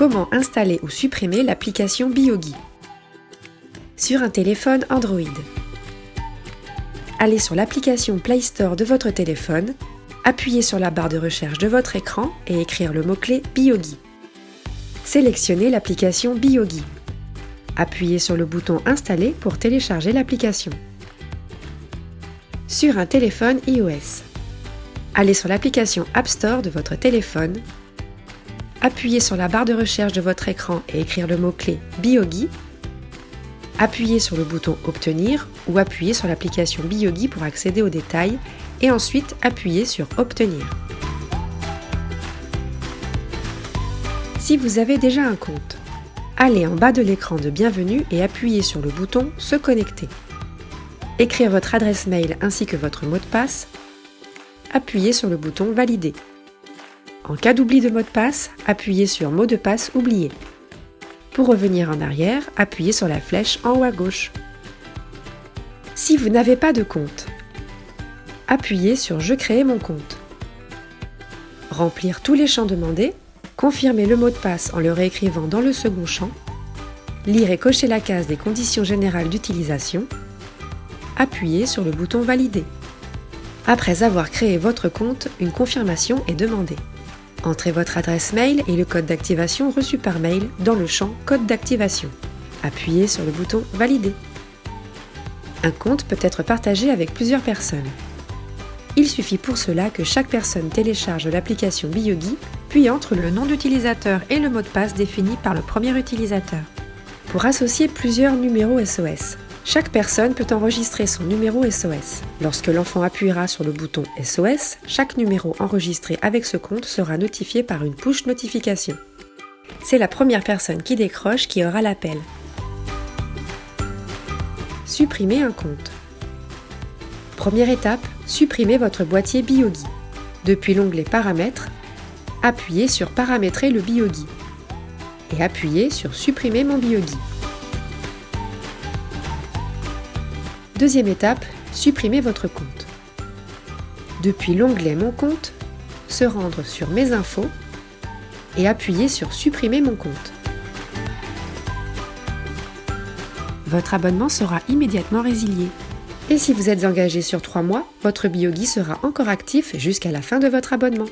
Comment installer ou supprimer l'application Biogi Sur un téléphone Android. Allez sur l'application Play Store de votre téléphone, appuyez sur la barre de recherche de votre écran et écrire le mot-clé Biogi. Sélectionnez l'application Biogi. Appuyez sur le bouton Installer pour télécharger l'application. Sur un téléphone iOS. Allez sur l'application App Store de votre téléphone appuyez sur la barre de recherche de votre écran et écrire le mot-clé Biogi, appuyez sur le bouton Obtenir ou appuyez sur l'application Biogi pour accéder aux détails et ensuite appuyez sur Obtenir. Si vous avez déjà un compte, allez en bas de l'écran de Bienvenue et appuyez sur le bouton Se connecter. Écrire votre adresse mail ainsi que votre mot de passe, appuyez sur le bouton Valider. En cas d'oubli de mot de passe, appuyez sur Mot de passe oublié. Pour revenir en arrière, appuyez sur la flèche en haut à gauche. Si vous n'avez pas de compte, appuyez sur Je crée mon compte. Remplir tous les champs demandés, confirmer le mot de passe en le réécrivant dans le second champ, lire et cocher la case des conditions générales d'utilisation, appuyez sur le bouton Valider. Après avoir créé votre compte, une confirmation est demandée. Entrez votre adresse mail et le code d'activation reçu par mail dans le champ Code d'activation. Appuyez sur le bouton Valider. Un compte peut être partagé avec plusieurs personnes. Il suffit pour cela que chaque personne télécharge l'application Biogi, puis entre le nom d'utilisateur et le mot de passe défini par le premier utilisateur. Pour associer plusieurs numéros SOS, chaque personne peut enregistrer son numéro SOS. Lorsque l'enfant appuiera sur le bouton SOS, chaque numéro enregistré avec ce compte sera notifié par une push notification. C'est la première personne qui décroche qui aura l'appel. Supprimer un compte. Première étape, supprimez votre boîtier Biogi. Depuis l'onglet Paramètres, appuyez sur Paramétrer le Biogi et appuyez sur Supprimer mon Biogi. Deuxième étape, supprimez votre compte. Depuis l'onglet Mon compte, se rendre sur Mes infos et appuyer sur Supprimer mon compte. Votre abonnement sera immédiatement résilié. Et si vous êtes engagé sur 3 mois, votre Biogi sera encore actif jusqu'à la fin de votre abonnement.